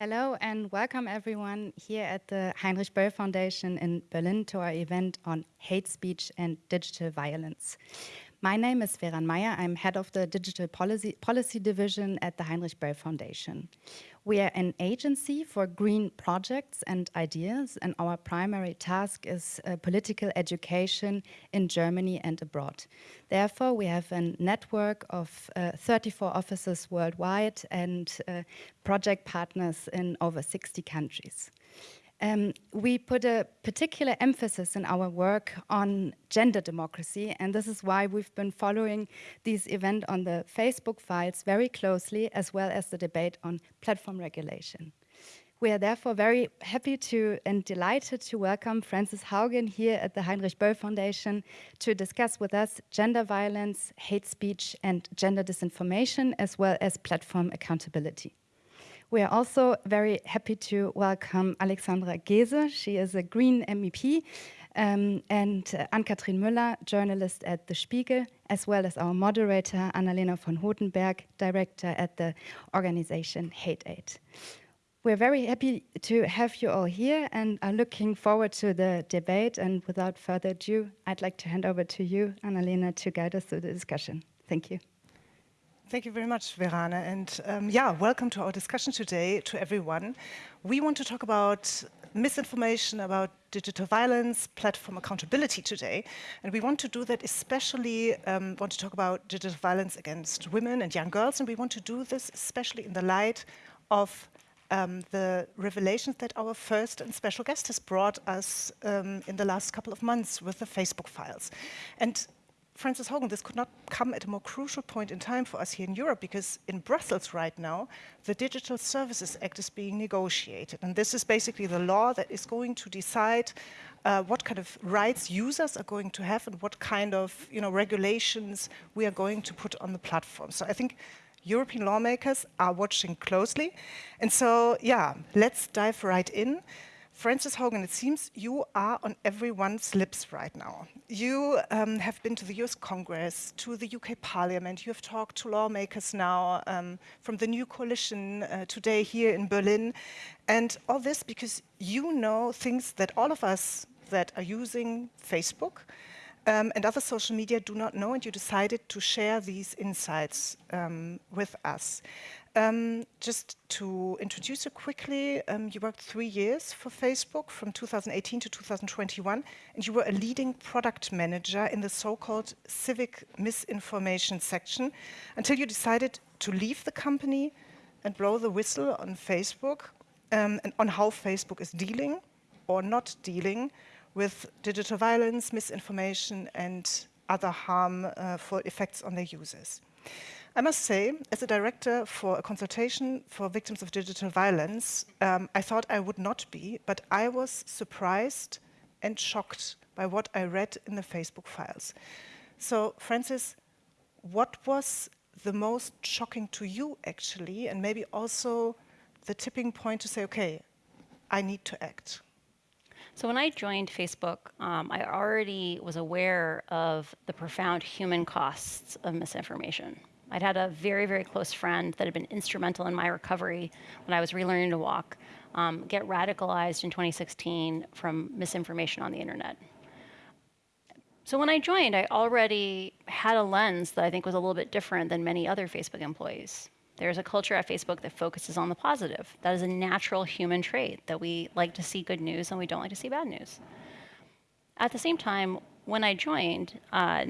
Hello and welcome everyone here at the Heinrich Böll Foundation in Berlin to our event on hate speech and digital violence. My name is Veran Meyer. I'm head of the Digital Policy, Policy Division at the Heinrich Böll Foundation. We are an agency for green projects and ideas, and our primary task is uh, political education in Germany and abroad. Therefore, we have a network of uh, 34 offices worldwide and uh, project partners in over 60 countries. Um, we put a particular emphasis in our work on gender democracy, and this is why we've been following this event on the Facebook files very closely, as well as the debate on platform regulation. We are therefore very happy to and delighted to welcome Frances Haugen here at the Heinrich Böll Foundation to discuss with us gender violence, hate speech, and gender disinformation, as well as platform accountability. We are also very happy to welcome Alexandra Geese. She is a Green MEP um, and uh, Ann-Kathrin Müller, journalist at The Spiegel, as well as our moderator, Annalena von Hodenberg, director at the organization Hate Aid. We're very happy to have you all here and are looking forward to the debate. And without further ado, I'd like to hand over to you, Annalena, to guide us through the discussion. Thank you. Thank you very much, Verana. And um, yeah, welcome to our discussion today to everyone. We want to talk about misinformation, about digital violence, platform accountability today. And we want to do that especially, um, want to talk about digital violence against women and young girls. And we want to do this especially in the light of um, the revelations that our first and special guest has brought us um, in the last couple of months with the Facebook files. And Frances Haugen, this could not come at a more crucial point in time for us here in Europe because in Brussels right now, the Digital Services Act is being negotiated. And this is basically the law that is going to decide uh, what kind of rights users are going to have and what kind of you know, regulations we are going to put on the platform. So I think European lawmakers are watching closely. And so, yeah, let's dive right in. Frances Haugen, it seems you are on everyone's lips right now. You um, have been to the US Congress, to the UK Parliament, you have talked to lawmakers now um, from the new coalition uh, today here in Berlin, and all this because you know things that all of us that are using Facebook um, and other social media do not know, and you decided to share these insights um, with us. Um, just to introduce you quickly, um, you worked three years for Facebook from 2018 to 2021, and you were a leading product manager in the so-called civic misinformation section until you decided to leave the company and blow the whistle on Facebook um, and on how Facebook is dealing or not dealing with digital violence, misinformation, and other harm uh, effects on their users. I must say, as a director for a consultation for victims of digital violence, um, I thought I would not be, but I was surprised and shocked by what I read in the Facebook files. So, Frances, what was the most shocking to you, actually, and maybe also the tipping point to say, okay, I need to act? So when I joined Facebook, um, I already was aware of the profound human costs of misinformation. I'd had a very, very close friend that had been instrumental in my recovery when I was relearning to walk, um, get radicalized in 2016 from misinformation on the internet. So when I joined, I already had a lens that I think was a little bit different than many other Facebook employees. There's a culture at Facebook that focuses on the positive. That is a natural human trait that we like to see good news and we don't like to see bad news. At the same time, when I joined, uh,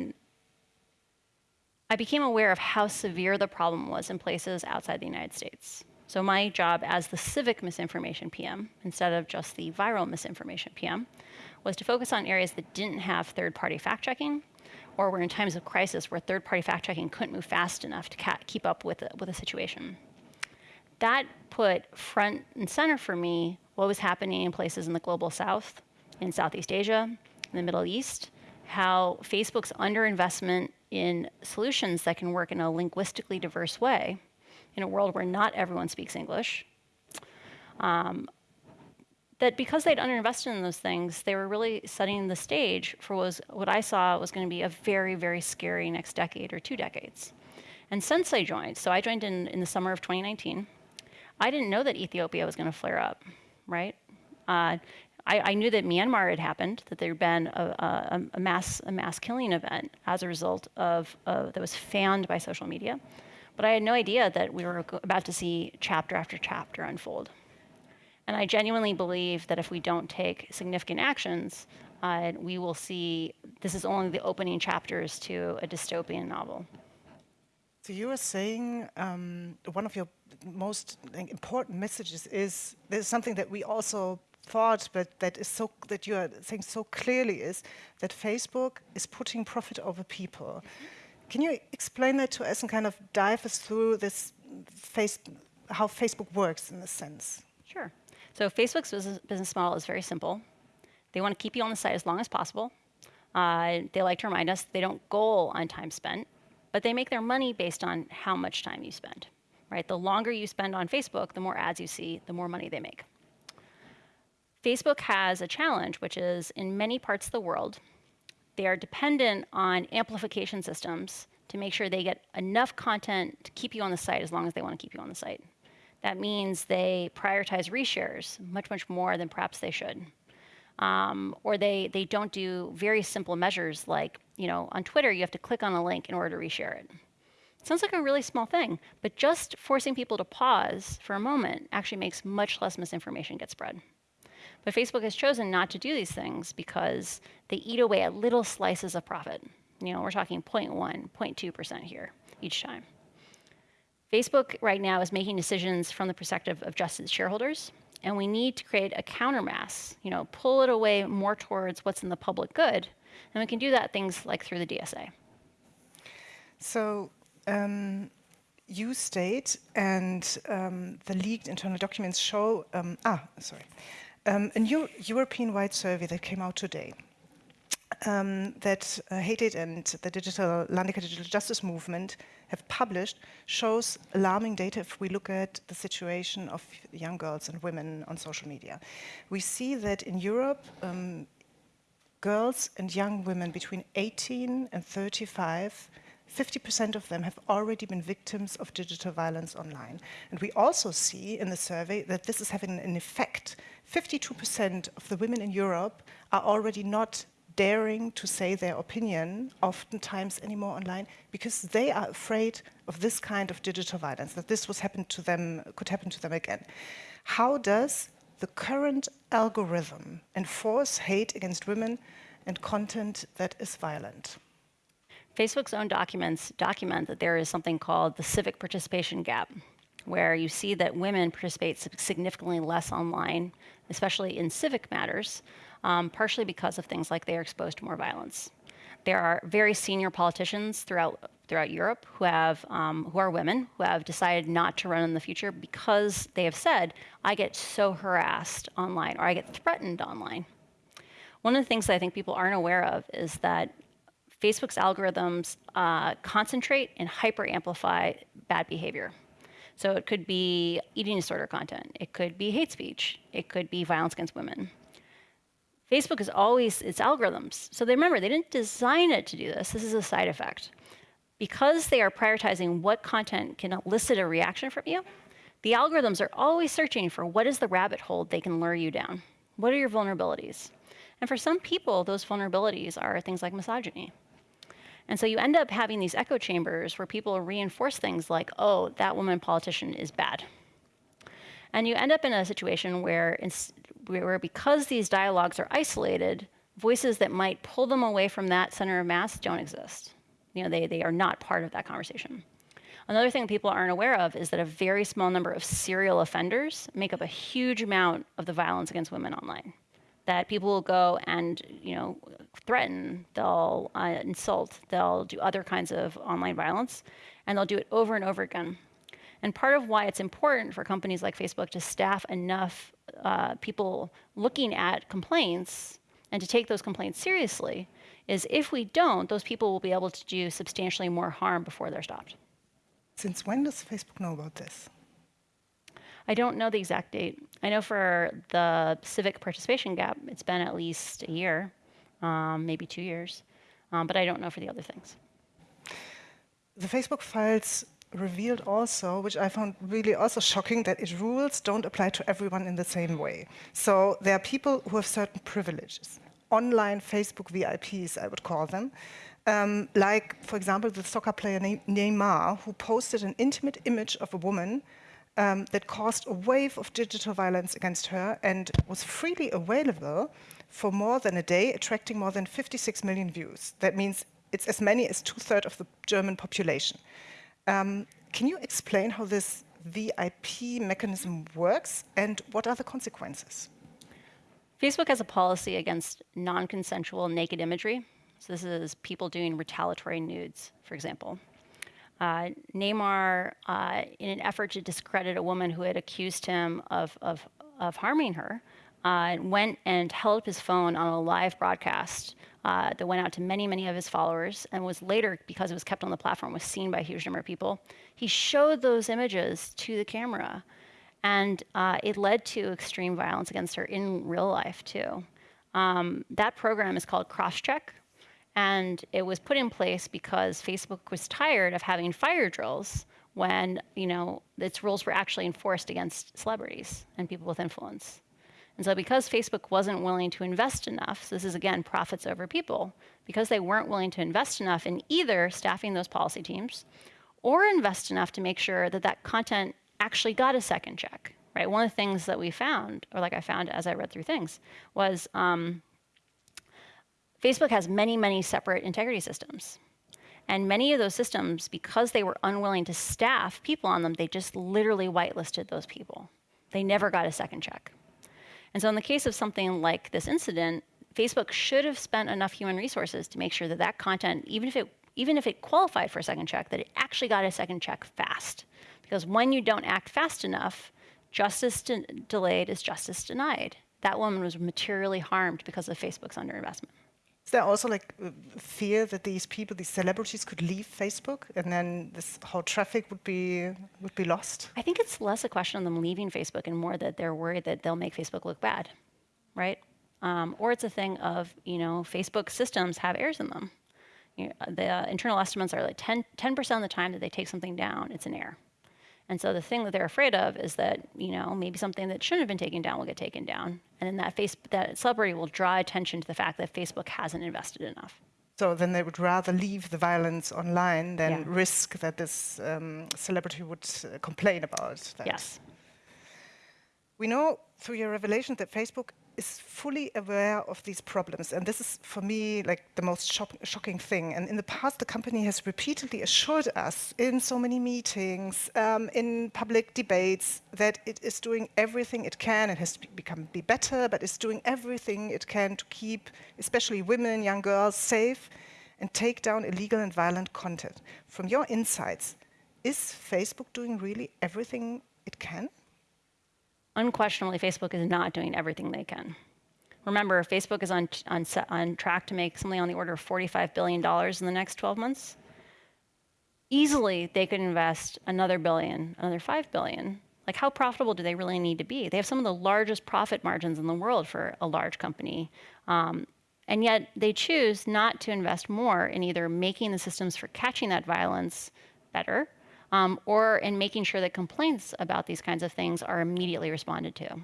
I became aware of how severe the problem was in places outside the United States. So my job as the civic misinformation PM, instead of just the viral misinformation PM, was to focus on areas that didn't have third-party fact-checking, or we're in times of crisis where third-party fact-checking couldn't move fast enough to keep up with a, with a situation. That put front and center for me what was happening in places in the global south, in Southeast Asia, in the Middle East, how Facebook's underinvestment in solutions that can work in a linguistically diverse way in a world where not everyone speaks English. Um, that because they'd underinvested in those things, they were really setting the stage for what, was, what I saw was going to be a very, very scary next decade or two decades. And since I joined, so I joined in, in the summer of 2019, I didn't know that Ethiopia was going to flare up, right? Uh, I, I, knew that Myanmar had happened, that there had been a, a, a, mass, a mass killing event as a result of, that was fanned by social media. But I had no idea that we were about to see chapter after chapter unfold. And I genuinely believe that if we don't take significant actions, uh, we will see this is only the opening chapters to a dystopian novel. So you were saying um, one of your most important messages is there's something that we also thought, but that is so that you are saying so clearly is that Facebook is putting profit over people. Can you explain that to us and kind of dive us through this face, how Facebook works in this sense? Sure. So Facebook's business, model is very simple. They want to keep you on the site as long as possible. Uh, they like to remind us they don't goal on time spent, but they make their money based on how much time you spend. Right? The longer you spend on Facebook, the more ads you see, the more money they make. Facebook has a challenge, which is in many parts of the world, they are dependent on amplification systems to make sure they get enough content to keep you on the site as long as they want to keep you on the site. That means they prioritize reshares much, much more than perhaps they should. Um, or they, they don't do very simple measures like, you know, on Twitter, you have to click on a link in order to reshare it. it. Sounds like a really small thing, but just forcing people to pause for a moment actually makes much less misinformation get spread. But Facebook has chosen not to do these things because they eat away at little slices of profit. You know, we're talking 0.1, 0.2% here each time. Facebook right now is making decisions from the perspective of just its shareholders, and we need to create a countermass, you know, pull it away more towards what's in the public good, and we can do that things like through the DSA. So um, you state, and um, the leaked internal documents show, um, ah, sorry, um, a new European-wide survey that came out today um, that uh, HateAid and the digital Landecker Digital Justice Movement have published shows alarming data if we look at the situation of young girls and women on social media. We see that in Europe, um, girls and young women between 18 and 35 50% of them have already been victims of digital violence online. And we also see in the survey that this is having an effect. 52% of the women in Europe are already not daring to say their opinion, oftentimes anymore online, because they are afraid of this kind of digital violence, that this was happen to them, could happen to them again. How does the current algorithm enforce hate against women and content that is violent? Facebook's own documents document that there is something called the civic participation gap, where you see that women participate significantly less online, especially in civic matters, um, partially because of things like they are exposed to more violence. There are very senior politicians throughout throughout Europe who have um, who are women who have decided not to run in the future because they have said, "I get so harassed online or I get threatened online." One of the things that I think people aren't aware of is that Facebook's algorithms uh, concentrate and hyper amplify bad behavior. So it could be eating disorder content, it could be hate speech, it could be violence against women. Facebook is always its algorithms. So they remember, they didn't design it to do this. This is a side effect. Because they are prioritizing what content can elicit a reaction from you, the algorithms are always searching for what is the rabbit hole they can lure you down. What are your vulnerabilities? And for some people, those vulnerabilities are things like misogyny. And so you end up having these echo chambers where people reinforce things like, oh, that woman politician is bad. And you end up in a situation where, where because these dialogues are isolated, voices that might pull them away from that center of mass don't exist. You know, they, they are not part of that conversation. Another thing people aren't aware of is that a very small number of serial offenders make up a huge amount of the violence against women online that people will go and you know threaten, they'll uh, insult, they'll do other kinds of online violence, and they'll do it over and over again. And part of why it's important for companies like Facebook to staff enough uh, people looking at complaints and to take those complaints seriously is if we don't, those people will be able to do substantially more harm before they're stopped. Since when does Facebook know about this? I don't know the exact date. I know for the civic participation gap, it's been at least a year, um, maybe two years, um, but I don't know for the other things. The Facebook files revealed also, which I found really also shocking, that its rules don't apply to everyone in the same way. So there are people who have certain privileges, online Facebook VIPs, I would call them, um, like, for example, the soccer player Neymar, who posted an intimate image of a woman um, that caused a wave of digital violence against her and was freely available for more than a day, attracting more than 56 million views. That means it's as many as two-thirds of the German population. Um, can you explain how this VIP mechanism works and what are the consequences? Facebook has a policy against non-consensual naked imagery. So this is people doing retaliatory nudes, for example. Uh, Neymar, uh, in an effort to discredit a woman who had accused him of, of, of harming her, uh, went and held up his phone on a live broadcast uh, that went out to many, many of his followers and was later, because it was kept on the platform, was seen by a huge number of people. He showed those images to the camera, and uh, it led to extreme violence against her in real life, too. Um, that program is called Crosscheck, and it was put in place because Facebook was tired of having fire drills when you know its rules were actually enforced against celebrities and people with influence. And so because Facebook wasn't willing to invest enough, so this is again profits over people, because they weren't willing to invest enough in either staffing those policy teams or invest enough to make sure that that content actually got a second check, right? One of the things that we found, or like I found as I read through things, was um, Facebook has many, many separate integrity systems. And many of those systems, because they were unwilling to staff people on them, they just literally whitelisted those people. They never got a second check. And so in the case of something like this incident, Facebook should have spent enough human resources to make sure that that content, even if it, even if it qualified for a second check, that it actually got a second check fast. Because when you don't act fast enough, justice de delayed is justice denied. That woman was materially harmed because of Facebook's underinvestment. Is there also like fear that these people, these celebrities, could leave Facebook, and then this whole traffic would be would be lost? I think it's less a question of them leaving Facebook, and more that they're worried that they'll make Facebook look bad, right? Um, or it's a thing of you know Facebook systems have errors in them. You know, the uh, internal estimates are like 10 percent of the time that they take something down, it's an error. And so the thing that they're afraid of is that, you know, maybe something that shouldn't have been taken down will get taken down. And then that, face, that celebrity will draw attention to the fact that Facebook hasn't invested enough. So then they would rather leave the violence online than yeah. risk that this um, celebrity would uh, complain about that. Yes. We know through your revelation that Facebook is fully aware of these problems. And this is, for me, like the most shock shocking thing. And in the past, the company has repeatedly assured us in so many meetings, um, in public debates, that it is doing everything it can. It has to become be better, but it's doing everything it can to keep, especially women, young girls, safe and take down illegal and violent content. From your insights, is Facebook doing really everything it can? Unquestionably, Facebook is not doing everything they can. Remember, Facebook is on, on, on track to make something on the order of $45 billion in the next 12 months. Easily, they could invest another billion, another 5 billion. Like, how profitable do they really need to be? They have some of the largest profit margins in the world for a large company. Um, and yet, they choose not to invest more in either making the systems for catching that violence better um, or in making sure that complaints about these kinds of things are immediately responded to.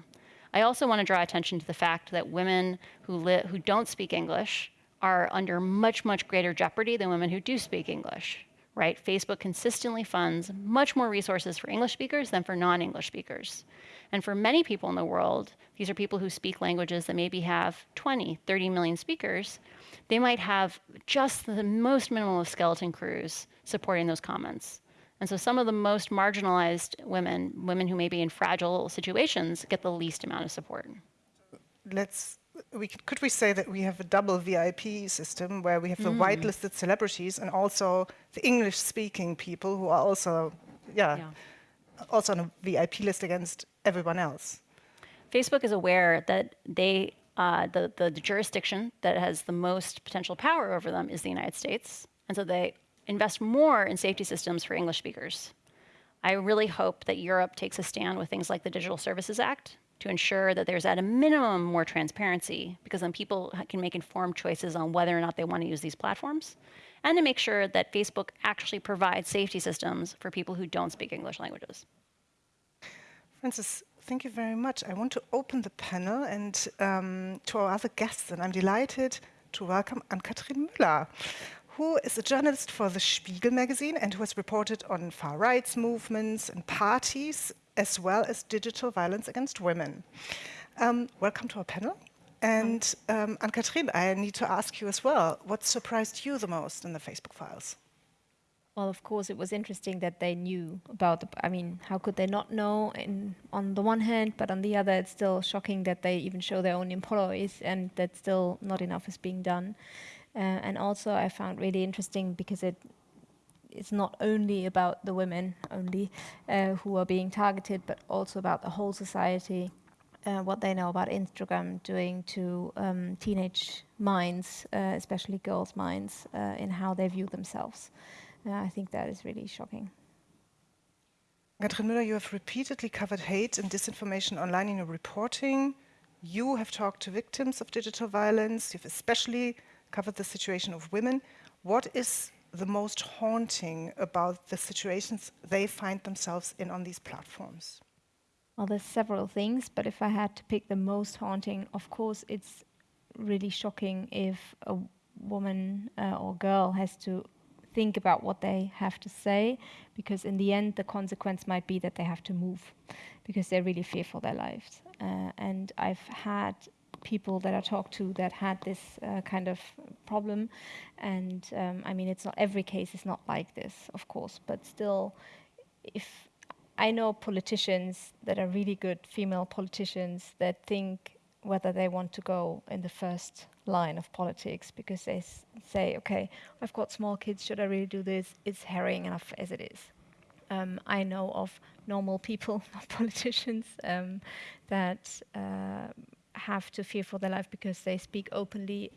I also want to draw attention to the fact that women who, who don't speak English are under much, much greater jeopardy than women who do speak English, right? Facebook consistently funds much more resources for English speakers than for non-English speakers. And for many people in the world, these are people who speak languages that maybe have 20, 30 million speakers. They might have just the most minimal of skeleton crews supporting those comments. And so some of the most marginalized women, women who may be in fragile situations, get the least amount of support. Let's, we, could we say that we have a double VIP system where we have the mm. whitelisted celebrities and also the English-speaking people who are also, yeah, yeah, also on a VIP list against everyone else? Facebook is aware that they, uh, the, the, the jurisdiction that has the most potential power over them is the United States. And so they invest more in safety systems for English speakers. I really hope that Europe takes a stand with things like the Digital Services Act to ensure that there's at a minimum more transparency because then people can make informed choices on whether or not they want to use these platforms. and to make sure that Facebook actually provides safety systems for people who don't speak English languages. Frances, thank you very much. I want to open the panel and um, to our other guests, and I'm delighted to welcome Ann-Kathrin Müller, who is a journalist for the Spiegel magazine and who has reported on far rights movements and parties, as well as digital violence against women. Um, welcome to our panel. And um, Ann-Kathrin, I need to ask you as well, what surprised you the most in the Facebook files? Well, of course, it was interesting that they knew about the, I mean, how could they not know in, on the one hand, but on the other, it's still shocking that they even show their own employees and that still not enough is being done. Uh, and also I found really interesting because it it's not only about the women only uh, who are being targeted, but also about the whole society, uh, what they know about Instagram doing to um, teenage minds, uh, especially girls' minds, uh, in how they view themselves. Uh, I think that is really shocking. Katrin Müller, you have repeatedly covered hate and disinformation online in your reporting. You have talked to victims of digital violence. You've especially covered the situation of women. What is the most haunting about the situations they find themselves in on these platforms? Well, there's several things, but if I had to pick the most haunting, of course, it's really shocking if a woman uh, or girl has to think about what they have to say, because in the end, the consequence might be that they have to move, because they're really fearful their lives. Uh, and I've had people that I talked to that had this uh, kind of problem, and um, I mean, it's not every case is not like this, of course, but still, if I know politicians that are really good female politicians that think whether they want to go in the first line of politics because they say, okay, I've got small kids, should I really do this? It's harrowing enough as it is. Um, I know of normal people, not politicians, um, that uh, have to fear for their life because they speak openly,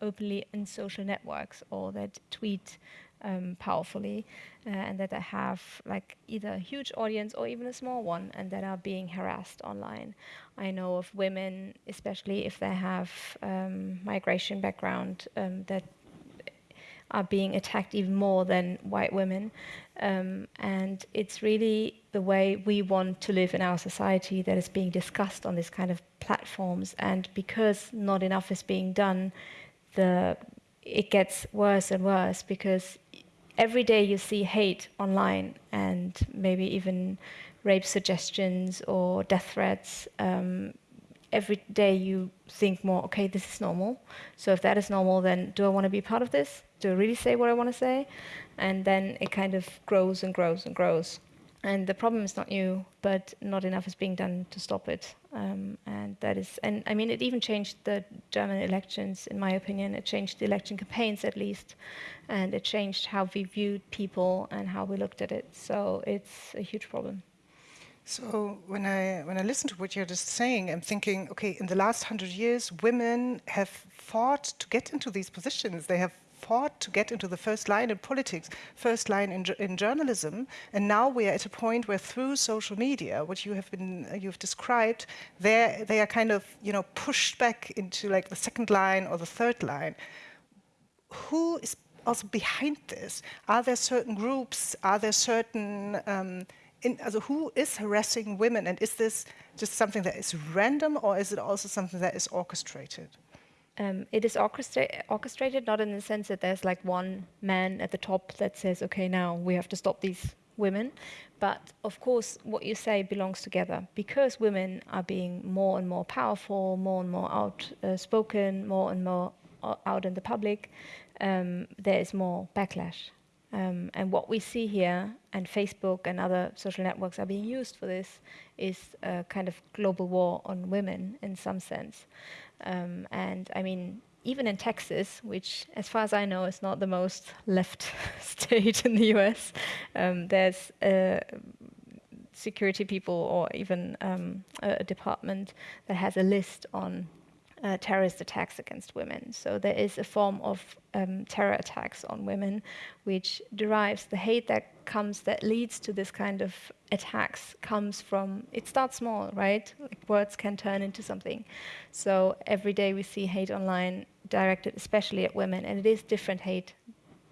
openly in social networks or that tweet um, powerfully, uh, and that they have like either a huge audience or even a small one, and that are being harassed online. I know of women, especially if they have um, migration background, um, that are being attacked even more than white women. Um, and it's really the way we want to live in our society that is being discussed on this kind of platforms. And because not enough is being done, the it gets worse and worse because every day you see hate online and maybe even rape suggestions or death threats. Um, every day you think more, okay, this is normal. So if that is normal, then do I want to be part of this? I really say what I want to say? And then it kind of grows and grows and grows. And the problem is not new, but not enough is being done to stop it. Um, and that is, and I mean, it even changed the German elections, in my opinion. It changed the election campaigns, at least, and it changed how we viewed people and how we looked at it. So it's a huge problem. So when I when I listen to what you're just saying, I'm thinking, okay, in the last hundred years, women have fought to get into these positions. They have fought to get into the first line in politics, first line in, in journalism, and now we are at a point where through social media, what you have been you've described, they they are kind of you know pushed back into like the second line or the third line. Who is also behind this? Are there certain groups? Are there certain um, in, also who is harassing women and is this just something that is random or is it also something that is orchestrated? Um, it is orchestra orchestrated, not in the sense that there's like one man at the top that says, okay, now we have to stop these women. But of course, what you say belongs together because women are being more and more powerful, more and more outspoken, more and more out in the public. Um, there is more backlash. Um, and what we see here, and Facebook and other social networks are being used for this, is a kind of global war on women in some sense. Um, and I mean, even in Texas, which, as far as I know, is not the most left state in the US, um, there's uh, security people or even um, a department that has a list on uh, terrorist attacks against women. So there is a form of um, terror attacks on women, which derives the hate that comes, that leads to this kind of attacks, comes from, it starts small, right? Like words can turn into something. So every day we see hate online directed especially at women, and it is different hate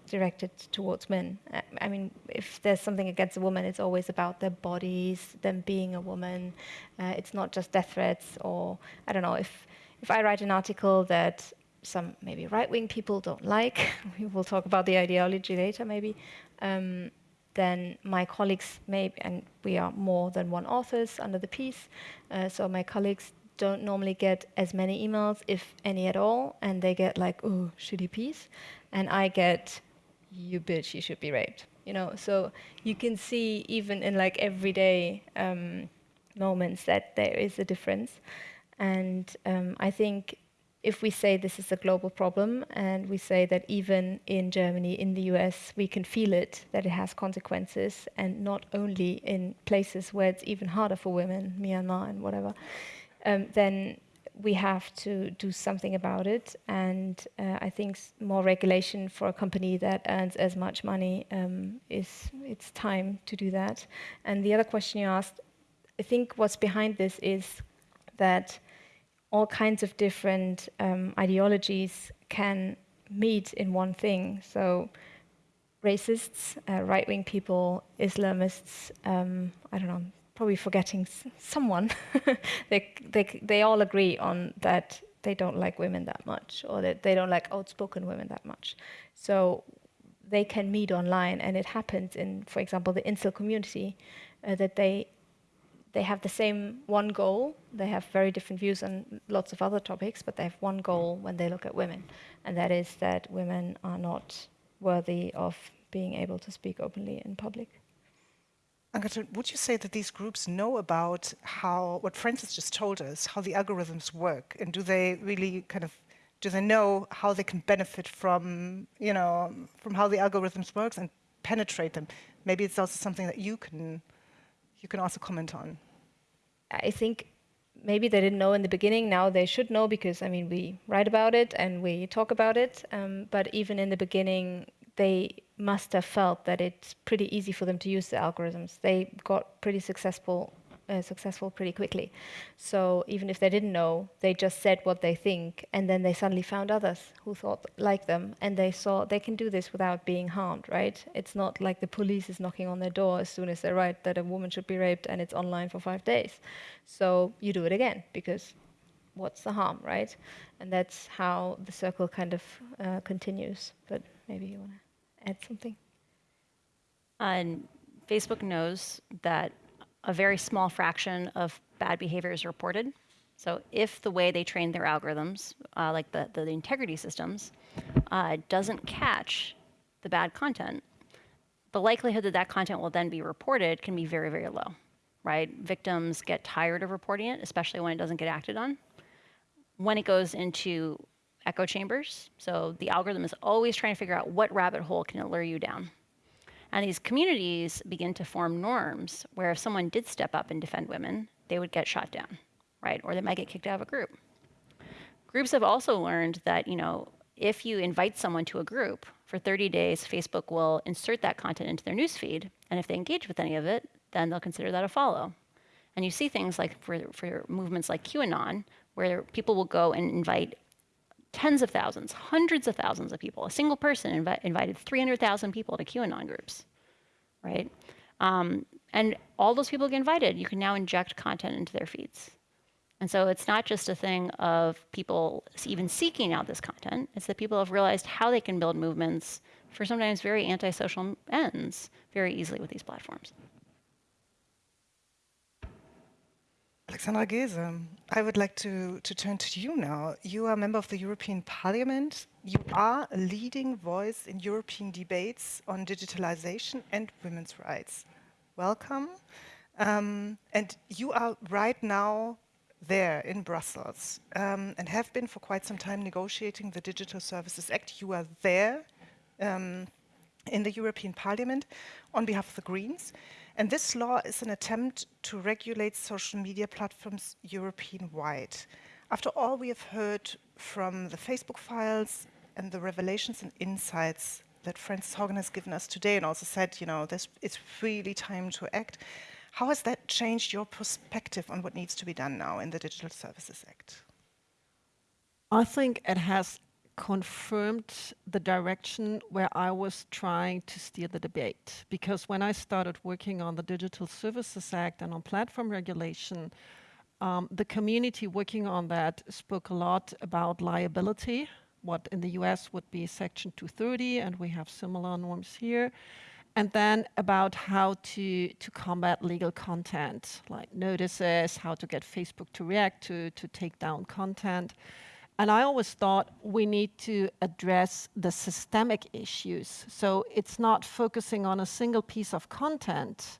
directed towards men. I mean, if there's something against a woman, it's always about their bodies, them being a woman. Uh, it's not just death threats or, I don't know, if, if I write an article that some maybe right-wing people don't like, we will talk about the ideology later maybe, um, then my colleagues may, and we are more than one authors under the piece, uh, so my colleagues don't normally get as many emails, if any at all, and they get like, oh, shitty piece, and I get, you bitch, you should be raped. You know, so you can see even in like everyday um, moments that there is a difference, and um, I think if we say this is a global problem and we say that even in Germany, in the US, we can feel it, that it has consequences, and not only in places where it's even harder for women, Myanmar and whatever, um, then we have to do something about it. And uh, I think more regulation for a company that earns as much money um, is it's time to do that. And the other question you asked, I think what's behind this is that all kinds of different um, ideologies can meet in one thing. So racists, uh, right-wing people, Islamists, um, I don't know, I'm probably forgetting someone, they, they, they all agree on that they don't like women that much or that they don't like outspoken women that much. So they can meet online and it happens in, for example, the incel community, uh, that they they have the same one goal. They have very different views on lots of other topics, but they have one goal when they look at women, and that is that women are not worthy of being able to speak openly in public. Agatha, would you say that these groups know about how, what Frances just told us, how the algorithms work, and do they really kind of, do they know how they can benefit from, you know, from how the algorithms works and penetrate them? Maybe it's also something that you can you can also comment on. I think maybe they didn't know in the beginning. Now they should know because, I mean, we write about it and we talk about it. Um, but even in the beginning, they must have felt that it's pretty easy for them to use the algorithms. They got pretty successful uh, successful pretty quickly. So even if they didn't know, they just said what they think, and then they suddenly found others who thought like them, and they saw they can do this without being harmed, right? It's not like the police is knocking on their door as soon as they write that a woman should be raped and it's online for five days. So you do it again because what's the harm, right? And that's how the circle kind of uh, continues. But maybe you want to add something. And Facebook knows that a very small fraction of bad behavior is reported. So if the way they train their algorithms, uh, like the, the, the, integrity systems, uh, doesn't catch the bad content, the likelihood that that content will then be reported can be very, very low, right? Victims get tired of reporting it, especially when it doesn't get acted on. When it goes into echo chambers, so the algorithm is always trying to figure out what rabbit hole can it lure you down. And these communities begin to form norms where if someone did step up and defend women, they would get shot down, right? Or they might get kicked out of a group. Groups have also learned that, you know, if you invite someone to a group for 30 days, Facebook will insert that content into their newsfeed. And if they engage with any of it, then they'll consider that a follow. And you see things like for, for movements like QAnon, where people will go and invite tens of thousands, hundreds of thousands of people. A single person invi invited 300,000 people to QAnon groups, right? Um, and all those people get invited. You can now inject content into their feeds. And so it's not just a thing of people even seeking out this content. It's that people have realized how they can build movements for sometimes very antisocial ends very easily with these platforms. Alexandra Geese, I would like to, to turn to you now. You are a member of the European Parliament. You are a leading voice in European debates on digitalization and women's rights. Welcome. Um, and you are right now there in Brussels um, and have been for quite some time negotiating the Digital Services Act. You are there um, in the European Parliament on behalf of the Greens. And this law is an attempt to regulate social media platforms European-wide. After all we have heard from the Facebook files and the revelations and insights that Frances Haugen has given us today and also said, you know, this, it's really time to act. How has that changed your perspective on what needs to be done now in the Digital Services Act? I think it has confirmed the direction where I was trying to steer the debate. Because when I started working on the Digital Services Act and on platform regulation, um, the community working on that spoke a lot about liability, what in the US would be Section 230, and we have similar norms here. And then about how to, to combat legal content, like notices, how to get Facebook to react to, to take down content. And I always thought we need to address the systemic issues. So it's not focusing on a single piece of content,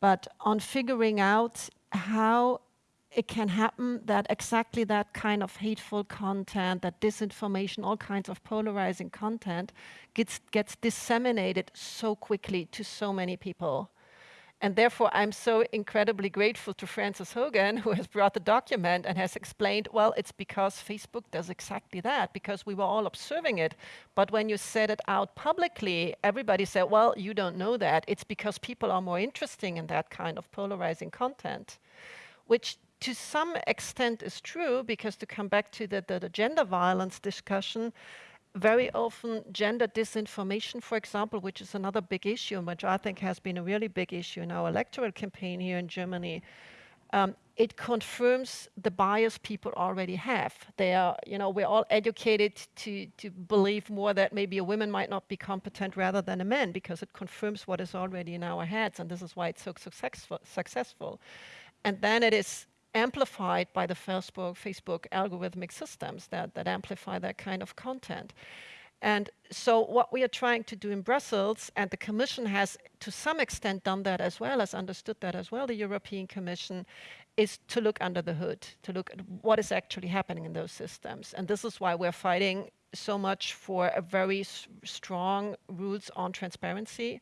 but on figuring out how it can happen that exactly that kind of hateful content, that disinformation, all kinds of polarizing content gets, gets disseminated so quickly to so many people. And therefore, I'm so incredibly grateful to Frances Haugen, who has brought the document and has explained, well, it's because Facebook does exactly that, because we were all observing it. But when you said it out publicly, everybody said, well, you don't know that. It's because people are more interested in that kind of polarizing content, which to some extent is true, because to come back to the, the, the gender violence discussion, very often gender disinformation, for example, which is another big issue, which I think has been a really big issue in our electoral campaign here in Germany, um, it confirms the bias people already have. They are, you know, we're all educated to, to believe more that maybe a woman might not be competent rather than a man because it confirms what is already in our heads, and this is why it's so successful. successful. And then it is amplified by the Facebook, Facebook algorithmic systems that, that amplify that kind of content. And so what we are trying to do in Brussels, and the Commission has to some extent done that as well, has understood that as well, the European Commission, is to look under the hood, to look at what is actually happening in those systems. And this is why we're fighting so much for a very strong rules on transparency,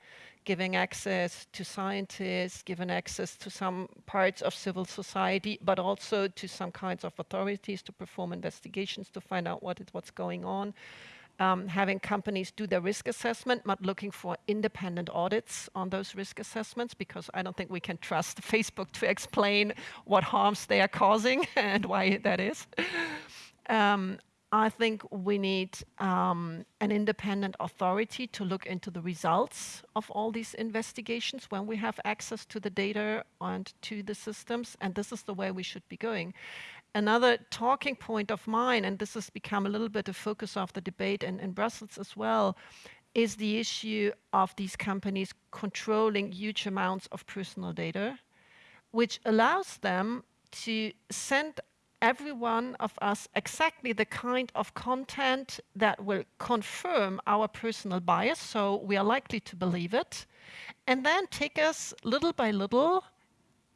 giving access to scientists, giving access to some parts of civil society, but also to some kinds of authorities to perform investigations to find out what is, what's going on. Um, having companies do their risk assessment, but looking for independent audits on those risk assessments, because I don't think we can trust Facebook to explain what harms they are causing and why that is. Um, I think we need um, an independent authority to look into the results of all these investigations when we have access to the data and to the systems, and this is the way we should be going. Another talking point of mine, and this has become a little bit a focus of the debate in, in Brussels as well, is the issue of these companies controlling huge amounts of personal data, which allows them to send every one of us exactly the kind of content that will confirm our personal bias, so we are likely to believe it, and then take us little by little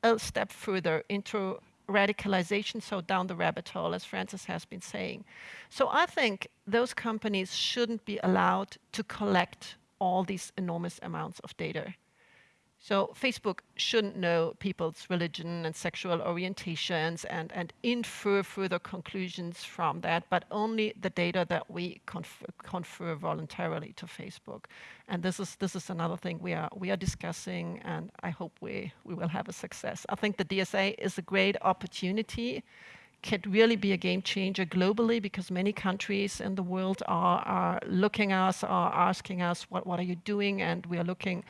a step further into radicalization, so down the rabbit hole, as Frances has been saying. So I think those companies shouldn't be allowed to collect all these enormous amounts of data. So Facebook shouldn't know people's religion and sexual orientations and, and infer further conclusions from that, but only the data that we confer, confer voluntarily to Facebook. And this is, this is another thing we are, we are discussing, and I hope we, we will have a success. I think the DSA is a great opportunity could really be a game changer globally because many countries in the world are, are looking at us, are asking us, what, what are you doing? And we are looking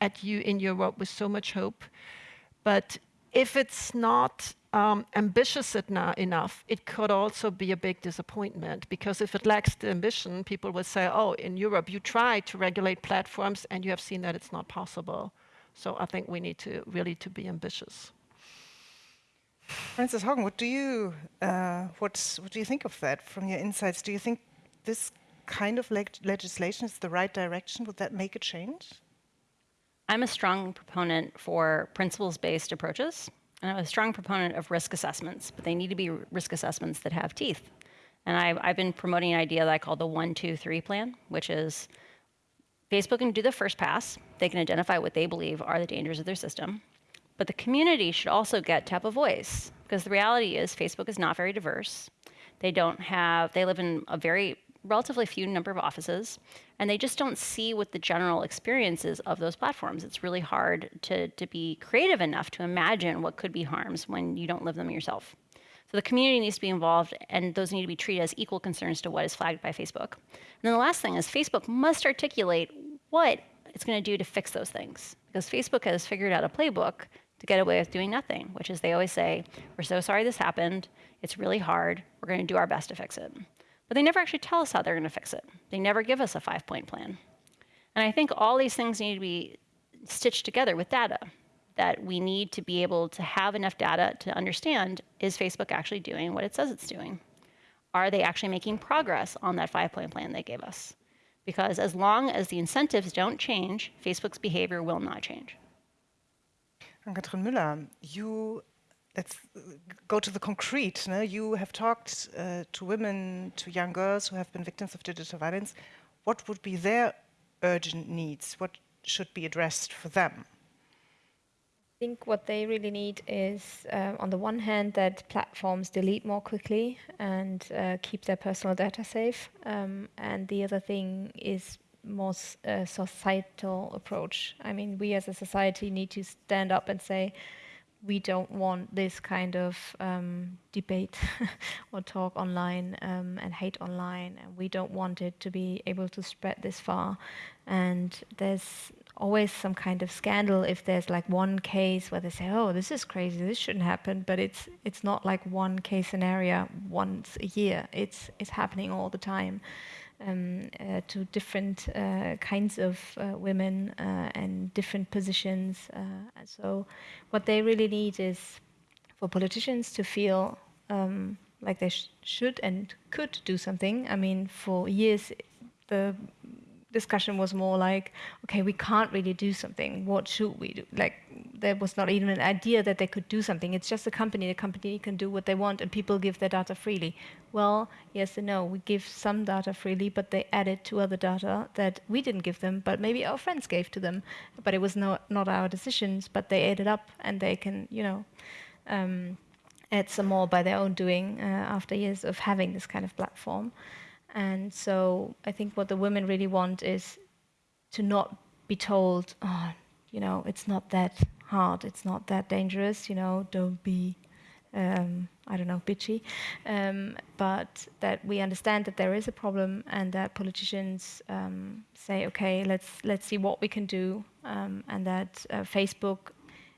at you in Europe with so much hope. But if it's not um, ambitious enough, it could also be a big disappointment because if it lacks the ambition, people will say, oh, in Europe, you try to regulate platforms and you have seen that it's not possible. So I think we need to really to be ambitious. Frances Haugen, what do you uh, what do you think of that from your insights? Do you think this kind of leg legislation is the right direction? Would that make a change? I'm a strong proponent for principles-based approaches, and I'm a strong proponent of risk assessments, but they need to be risk assessments that have teeth. And I've, I've been promoting an idea that I call the one, two, three plan, which is Facebook can do the first pass. They can identify what they believe are the dangers of their system. But the community should also get to have a voice, because the reality is Facebook is not very diverse. They don't have, they live in a very relatively few number of offices, and they just don't see what the general experience is of those platforms. It's really hard to, to be creative enough to imagine what could be harms when you don't live them yourself. So the community needs to be involved, and those need to be treated as equal concerns to what is flagged by Facebook. And then the last thing is Facebook must articulate what it's going to do to fix those things. Because Facebook has figured out a playbook to get away with doing nothing, which is they always say, we're so sorry this happened. It's really hard. We're going to do our best to fix it. But they never actually tell us how they're going to fix it. They never give us a five-point plan. And I think all these things need to be stitched together with data, that we need to be able to have enough data to understand, is Facebook actually doing what it says it's doing? Are they actually making progress on that five-point plan they gave us? Because as long as the incentives don't change, Facebook's behavior will not change. Katrin Müller, you let's go to the concrete. No? You have talked uh, to women, to young girls who have been victims of digital violence. What would be their urgent needs? What should be addressed for them? I think what they really need is, uh, on the one hand, that platforms delete more quickly and uh, keep their personal data safe. Um, and the other thing is more uh, societal approach. I mean, we as a society need to stand up and say, we don't want this kind of um, debate or talk online um, and hate online, and we don't want it to be able to spread this far. And there's always some kind of scandal if there's like one case where they say, "Oh, this is crazy, this shouldn't happen," but it's it's not like one case scenario once a year. It's it's happening all the time um, uh, to different uh, kinds of uh, women uh, and different positions. Uh, so, what they really need is for politicians to feel um, like they sh should and could do something. I mean, for years, the discussion was more like, okay, we can't really do something. What should we do? Like, there was not even an idea that they could do something. It's just a company. The company can do what they want, and people give their data freely. Well, yes and no. We give some data freely, but they added to other data that we didn't give them, but maybe our friends gave to them. But it was not not our decisions. But they added up, and they can, you know. Um, add some more by their own doing uh, after years of having this kind of platform. And so I think what the women really want is to not be told, oh, you know, it's not that hard, it's not that dangerous, you know, don't be, um, I don't know, bitchy. Um, but that we understand that there is a problem and that politicians um, say, okay, let's, let's see what we can do. Um, and that uh, Facebook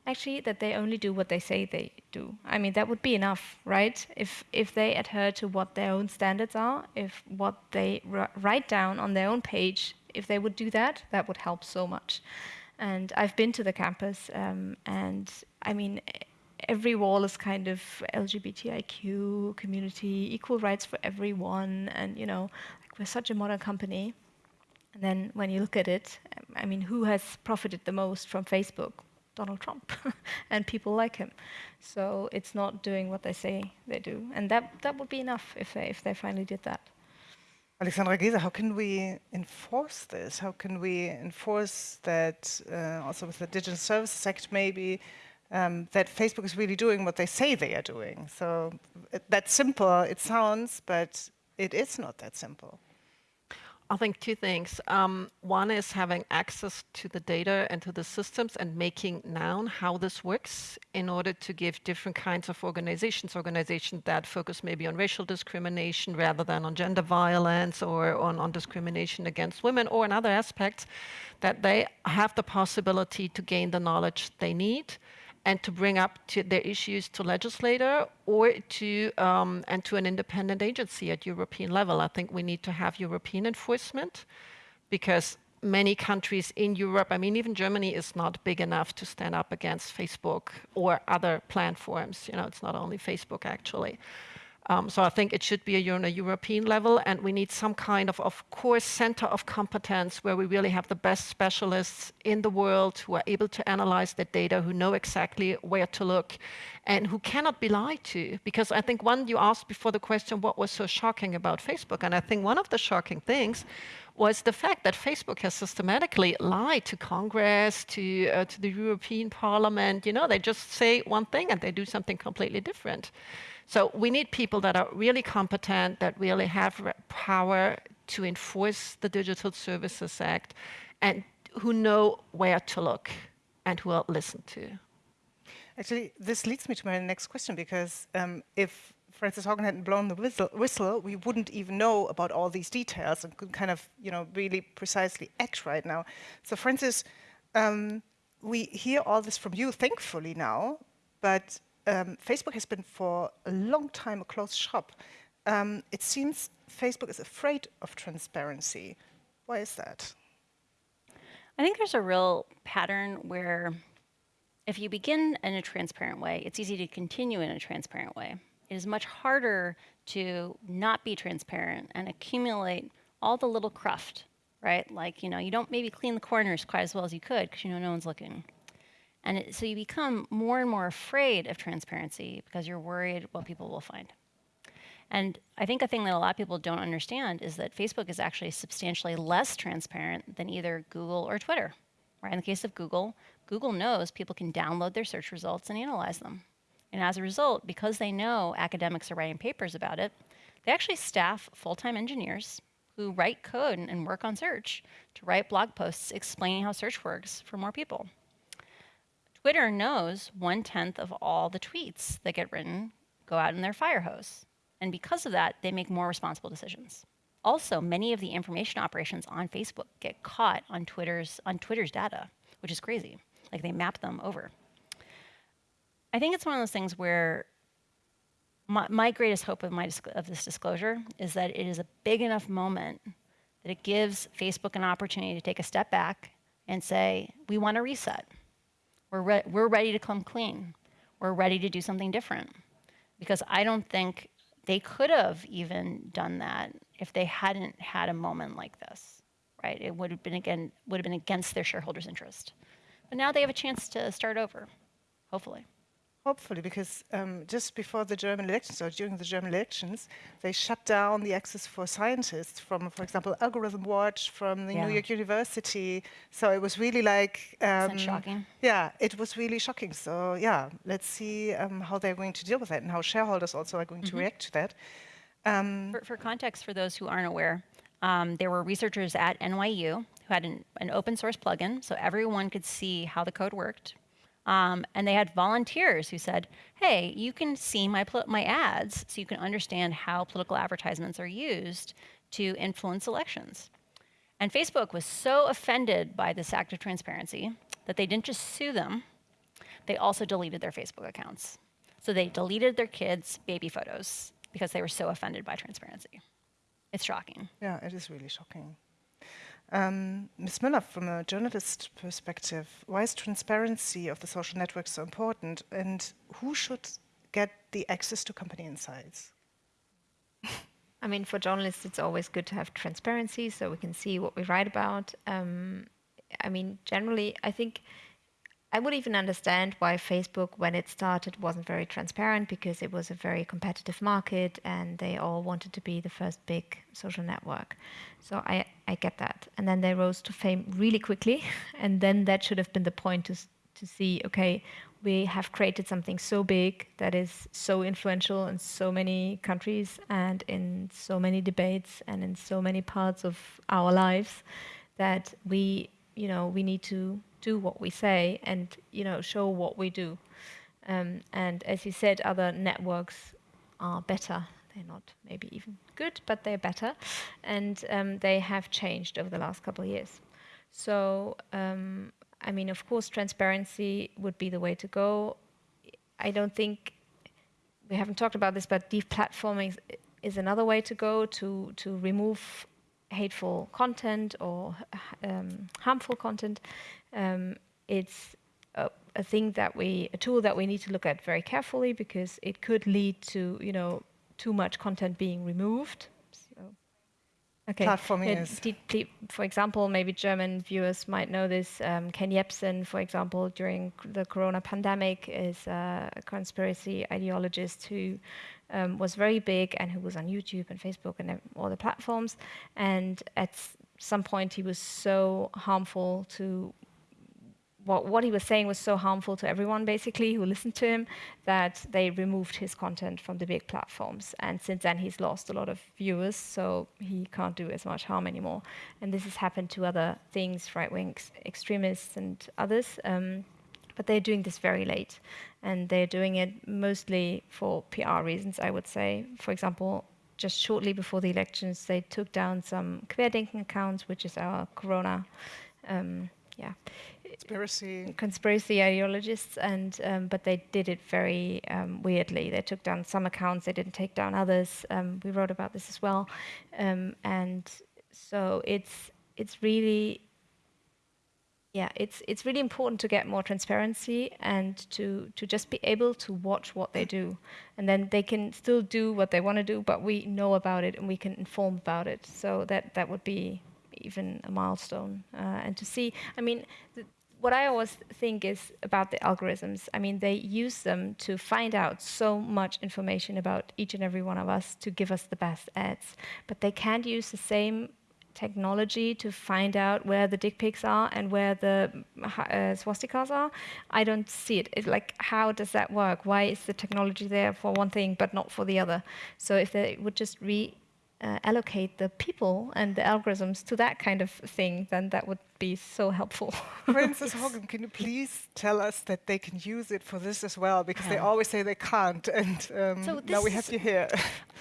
actually that they only do what they say they do. I mean, that would be enough, right? If if they adhere to what their own standards are, if what they write down on their own page, if they would do that, that would help so much. And I've been to the campus, um, and I mean, every wall is kind of LGBTIQ community, equal rights for everyone, and you know, like we're such a modern company. And then when you look at it, I mean, who has profited the most from Facebook? Donald Trump and people like him. So it's not doing what they say they do. And that, that would be enough if they, if they finally did that. Alexandra Geese, how can we enforce this? How can we enforce that uh, also with the Digital Services Act maybe, um, that Facebook is really doing what they say they are doing? So uh, that's simple, it sounds, but it is not that simple. I think two things. Um, one is having access to the data and to the systems and making known how this works in order to give different kinds of organizations, organizations that focus maybe on racial discrimination rather than on gender violence or on, on discrimination against women or in other aspects, that they have the possibility to gain the knowledge they need and to bring up to their issues to legislator or to um, and to an independent agency at European level. I think we need to have European enforcement because many countries in Europe, I mean, even Germany is not big enough to stand up against Facebook or other platforms. You know, it's not only Facebook actually. Um, so I think it should be a, on a European level, and we need some kind of, of course, center of competence where we really have the best specialists in the world who are able to analyze the data, who know exactly where to look, and who cannot be lied to. Because I think one, you asked before the question, what was so shocking about Facebook? And I think one of the shocking things was the fact that Facebook has systematically lied to Congress, to, uh, to the European Parliament. You know, they just say one thing and they do something completely different. So we need people that are really competent, that really have power to enforce the Digital Services Act and who know where to look and who will listen to. Actually, this leads me to my next question because um, if Frances Haugen hadn't blown the whistle, whistle, we wouldn't even know about all these details and could kind of, you know, really precisely act right now. So Frances, um, we hear all this from you, thankfully now, but um, Facebook has been for a long time a closed shop. Um, it seems Facebook is afraid of transparency. Why is that? I think there's a real pattern where if you begin in a transparent way, it's easy to continue in a transparent way. It is much harder to not be transparent and accumulate all the little cruft, right? Like, you know, you don't maybe clean the corners quite as well as you could because you know no one's looking. And it, so you become more and more afraid of transparency because you're worried what people will find. And I think a thing that a lot of people don't understand is that Facebook is actually substantially less transparent than either Google or Twitter. Right? In the case of Google, Google knows people can download their search results and analyze them. And as a result, because they know academics are writing papers about it, they actually staff full-time engineers who write code and work on search to write blog posts explaining how search works for more people. Twitter knows one-tenth of all the tweets that get written go out in their fire hose. And because of that, they make more responsible decisions. Also, many of the information operations on Facebook get caught on Twitter's, on Twitter's data, which is crazy. Like they map them over. I think it's one of those things where my, my greatest hope of, my, of this disclosure is that it is a big enough moment that it gives Facebook an opportunity to take a step back and say, we want to reset. We're, re we're ready to come clean. We're ready to do something different. Because I don't think they could have even done that if they hadn't had a moment like this, right? It would have been again would have been against their shareholders' interest. But now they have a chance to start over, hopefully. Hopefully, because um, just before the German elections or during the German elections, they shut down the access for scientists from, for example, Algorithm Watch, from the yeah. New York University. So it was really like... Um, shocking? Yeah, it was really shocking. So yeah, let's see um, how they're going to deal with that and how shareholders also are going mm -hmm. to mm-hmm. react to that. Um, for, for, context, for those who aren't aware, um, there were researchers at NYU who had an, an open source plugin so everyone could see how the code worked um, and they had volunteers who said, hey, you can see my, my ads so you can understand how political advertisements are used to influence elections. And Facebook was so offended by this act of transparency that they didn't just sue them, they also deleted their Facebook accounts. So they deleted their kids' baby photos because they were so offended by transparency. It's shocking. Yeah, it is really shocking. Um, Ms. Müller, from a journalist perspective, why is transparency of the social networks so important and who should get the access to company insights? I mean, for journalists, it's always good to have transparency so we can see what we write about. Um, I mean, generally, I think I would even understand why Facebook, when it started, wasn't very transparent because it was a very competitive market and they all wanted to be the first big social network. So I, I get that. And then they rose to fame really quickly. And then that should have been the point to, to see, okay, we have created something so big that is so influential in so many countries and in so many debates and in so many parts of our lives that we, you know, we need to do what we say and you know show what we do. Um, and as you said, other networks are better. They're not maybe even good, but they're better, and um, they have changed over the last couple of years. So um, I mean, of course, transparency would be the way to go. I don't think we haven't talked about this, but deplatforming is another way to go to to remove hateful content or um, harmful content um, it's a, a, thing that we, a tool that we need to look at very carefully because it could lead to, you know, too much content being removed. So, okay. Platforming is. For example, maybe German viewers might know this. Um, Ken Jebsen, for example, during the corona pandemic, is a conspiracy ideologist who um, was very big and who was on YouTube and Facebook and all the platforms. And at some point, he was so harmful to what, what he was saying was so harmful to everyone, basically, who listened to him, that they removed his content from the big platforms. And since then, he's lost a lot of viewers, so he can't do as much harm anymore. And this has happened to other things, right-wing extremists and others. Um, but they're doing this very late. And they're doing it mostly for PR reasons, I would say. For example, just shortly before the elections, they took down some Querdenken accounts, which is our Corona, um, yeah, conspiracy conspiracy ideologists, and um, but they did it very um, weirdly. They took down some accounts, they didn't take down others. Um, we wrote about this as well, um, and so it's it's really yeah, it's it's really important to get more transparency and to to just be able to watch what they do, and then they can still do what they want to do, but we know about it and we can inform about it. So that that would be even a milestone, uh, and to see. I mean. What I always think is about the algorithms. I mean, they use them to find out so much information about each and every one of us to give us the best ads. But they can't use the same technology to find out where the dick pics are and where the uh, swastikas are. I don't see it. It's like, how does that work? Why is the technology there for one thing but not for the other? So if they would just re uh, allocate the people and the algorithms to that kind of thing, then that would be so helpful. Frances Haugen, can you please tell us that they can use it for this as well? Because yeah. they always say they can't, and um, so now we have you here.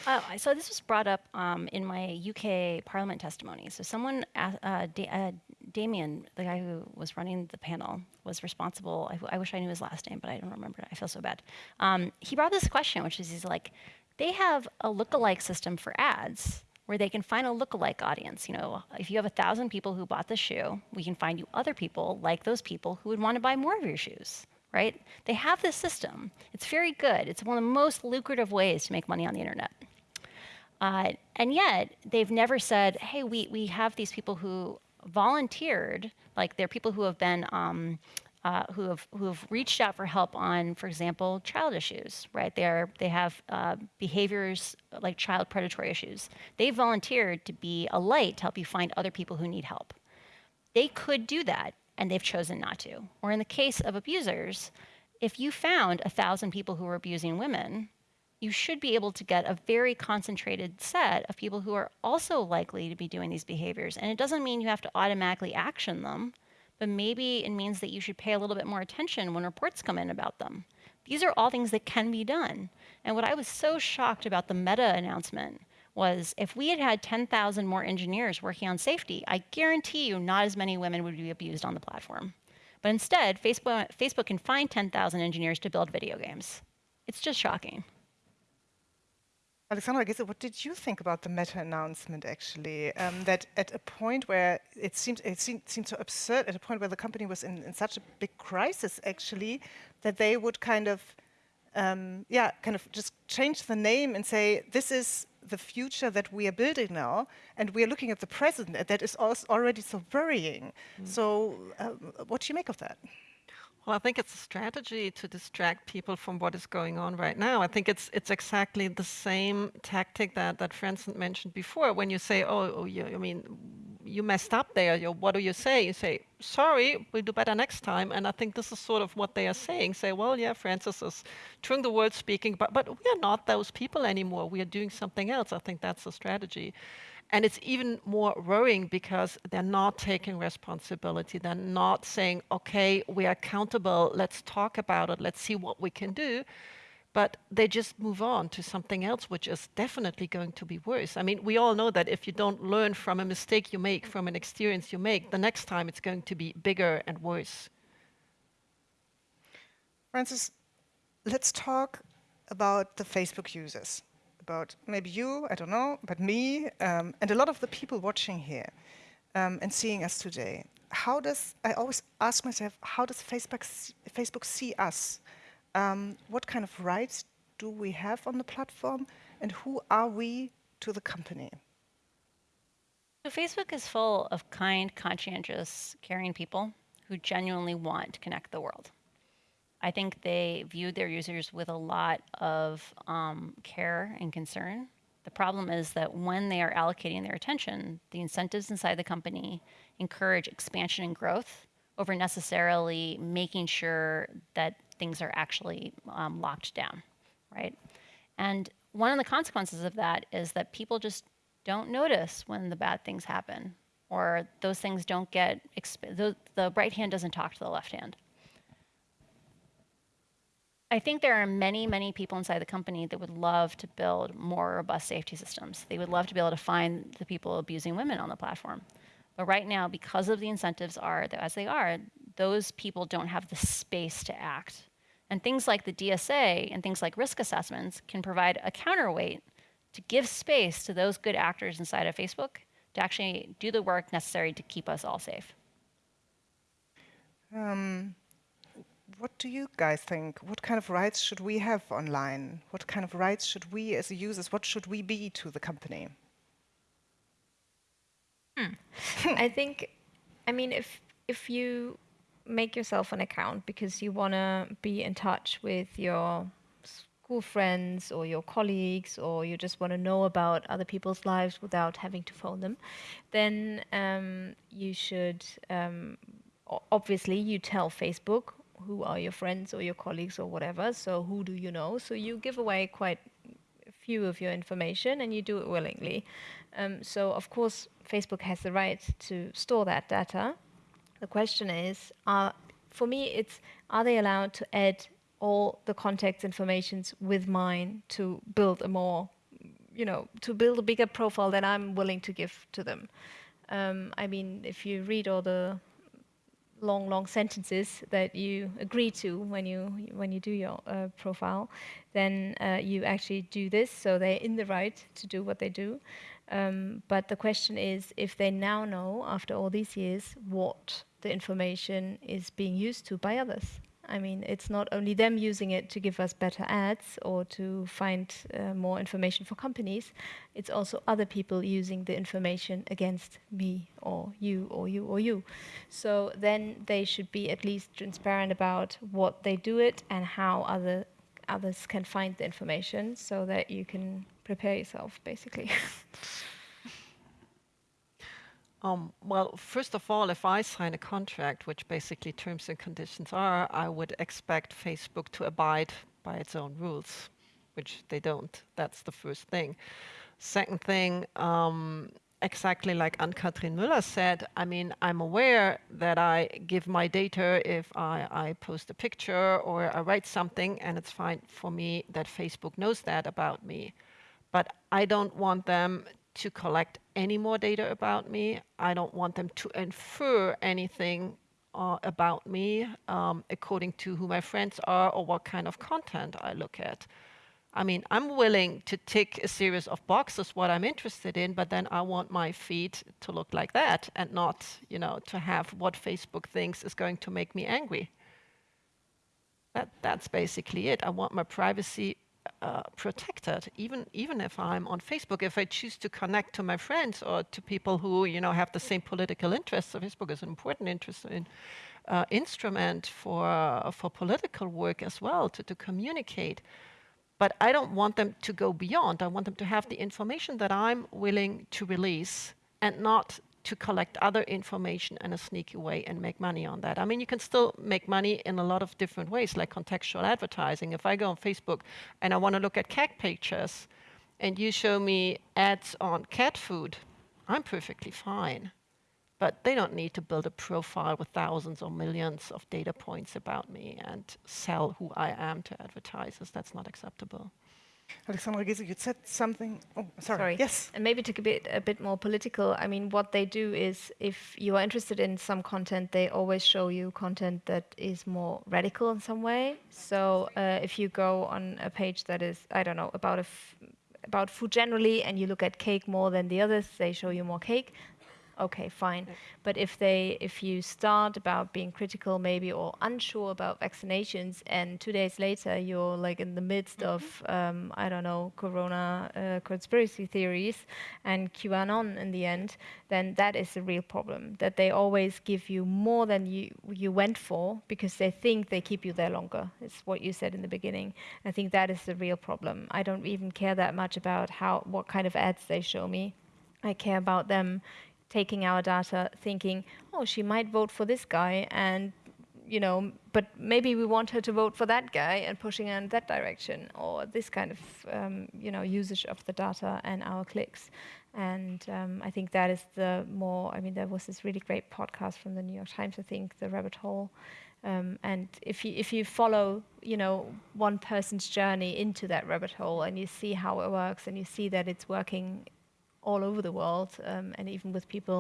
Uh, so this was brought up um, in my UK Parliament testimony. So someone, uh, da uh, Damian, the guy who was running the panel, was responsible. I, wish I knew his last name, but I don't remember. I feel so bad. Um, he brought this question, which is he's like, they have a lookalike system for ads where they can find a lookalike audience. You know, if you have a thousand people who bought the shoe, we can find you other people like those people who would want to buy more of your shoes, right? They have this system. It's very good. It's one of the most lucrative ways to make money on the internet. Uh, and yet, they've never said, hey, we, we have these people who volunteered, like they're people who have been um, uh, who have who have reached out for help on, for example, child issues. Right? They are they have uh, behaviors like child predatory issues. They volunteered to be a light to help you find other people who need help. They could do that, and they've chosen not to. Or in the case of abusers, if you found a thousand people who were abusing women, you should be able to get a very concentrated set of people who are also likely to be doing these behaviors. And it doesn't mean you have to automatically action them but maybe it means that you should pay a little bit more attention when reports come in about them. These are all things that can be done. And what I was so shocked about the Meta announcement was if we had had 10,000 more engineers working on safety, I guarantee you not as many women would be abused on the platform. But instead, Facebook, Facebook can find 10,000 engineers to build video games. It's just shocking. Alexandra Geese, what did you think about the Meta announcement actually? Um, that at a point where it seemed it seemed, seemed so absurd, at a point where the company was in, in such a big crisis actually, that they would kind of, um, yeah, kind of just change the name and say this is the future that we are building now, and we are looking at the present and that is already so worrying. Mm. So, um, what do you make of that? Well, I think it's a strategy to distract people from what is going on right now. I think it's it's exactly the same tactic that that Frances mentioned before. When you say, "Oh, oh you, I mean, you messed up there," you, what do you say? You say, "Sorry, we'll do better next time." And I think this is sort of what they are saying. Say, "Well, yeah, Frances is doing the word speaking, but but we are not those people anymore. We are doing something else." I think that's a strategy. And it's even more worrying because they're not taking responsibility. They're not saying, okay, we are accountable, let's talk about it, let's see what we can do. But they just move on to something else, which is definitely going to be worse. I mean, we all know that if you don't learn from a mistake you make, from an experience you make, the next time it's going to be bigger and worse. Frances, let's talk about the Facebook users about maybe you, I don't know, but me, um, and a lot of the people watching here um, and seeing us today. How does, I always ask myself, how does Facebook, Facebook see us? Um, what kind of rights do we have on the platform? And who are we to the company? So Facebook is full of kind, conscientious, caring people who genuinely want to connect the world. I think they viewed their users with a lot of um, care and concern. The problem is that when they are allocating their attention, the incentives inside the company encourage expansion and growth over necessarily making sure that things are actually um, locked down, right? And one of the consequences of that is that people just don't notice when the bad things happen, or those things don't get, the, the right hand doesn't talk to the left hand I think there are many, many people inside the company that would love to build more robust safety systems. They would love to be able to find the people abusing women on the platform. But right now, because of the incentives are as they are, those people don't have the space to act. And things like the DSA and things like risk assessments can provide a counterweight to give space to those good actors inside of Facebook to actually do the work necessary to keep us all safe. Um, what do you guys think? What kind of rights should we have online? What kind of rights should we as users, what should we be to the company? Hmm. I think, I mean, if if you make yourself an account because you want to be in touch with your school friends or your colleagues or you just want to know about other people's lives without having to phone them, then um, you should um, obviously you tell Facebook who are your friends or your colleagues or whatever. So who do you know? So you give away quite a few of your information and you do it willingly. Um, so of course Facebook has the right to store that data. The question is, are, for me, it's are they allowed to add all the contact informations with mine to build a more, you know, to build a bigger profile that I'm willing to give to them. Um, I mean, if you read all the long, long sentences that you agree to when you when you do your uh, profile, then uh, you actually do this. So they're in the right to do what they do. Um, but the question is, if they now know after all these years what the information is being used to by others. I mean, it's not only them using it to give us better ads or to find uh, more information for companies, it's also other people using the information against me or you or you or you. So then they should be at least transparent about what they do it and how other others can find the information so that you can prepare yourself, basically. Um, well, first of all, if I sign a contract, which basically terms and conditions are, I would expect Facebook to abide by its own rules, which they don't. That's the first thing. Second thing, um, exactly like Ann-Kathrin Müller said, I mean, I'm aware that I give my data if I, I post a picture or I write something, and it's fine for me that Facebook knows that about me. But I don't want them to collect any more data about me. I don't want them to infer anything uh, about me um, according to who my friends are or what kind of content I look at. I mean, I'm willing to tick a series of boxes what I'm interested in, but then I want my feed to look like that and not, you know, to have what Facebook thinks is going to make me angry. That, that's basically it. I want my privacy uh, protected, even even if I'm on Facebook. If I choose to connect to my friends or to people who you know have the same political interests, so Facebook is an important interest in, uh, instrument for uh, for political work as well to to communicate. But I don't want them to go beyond. I want them to have the information that I'm willing to release and not to collect other information in a sneaky way and make money on that. I mean, you can still make money in a lot of different ways, like contextual advertising. If I go on Facebook and I want to look at cat pictures, and you show me ads on cat food, I'm perfectly fine. But they don't need to build a profile with thousands or millions of data points about me and sell who I am to advertisers. That's not acceptable. Alexandra Geese, you said something. Oh, sorry. sorry. Yes. And maybe to a bit a bit more political. I mean, what they do is, if you are interested in some content, they always show you content that is more radical in some way. So uh, if you go on a page that is, I don't know, about a about food generally, and you look at cake more than the others, they show you more cake okay, fine. But if they, if you start about being critical maybe or unsure about vaccinations, and two days later you're like in the midst mm-hmm. of, um, I don't know, Corona uh, conspiracy theories and QAnon in the end, then that is a real problem. That they always give you more than you you went for because they think they keep you there longer. It's what you said in the beginning. I think that is the real problem. I don't even care that much about how what kind of ads they show me. I care about them taking our data, thinking, oh, she might vote for this guy, and you know, but maybe we want her to vote for that guy and pushing her in that direction, or this kind of um, you know usage of the data and our clicks. And um, I think that is the more. I mean, there was this really great podcast from the New York Times, I think, the Rabbit Hole, Um, and if you if you follow, you know, one person's journey into that rabbit hole, and you see how it works, and you see that it's working all over the world, um, and even with people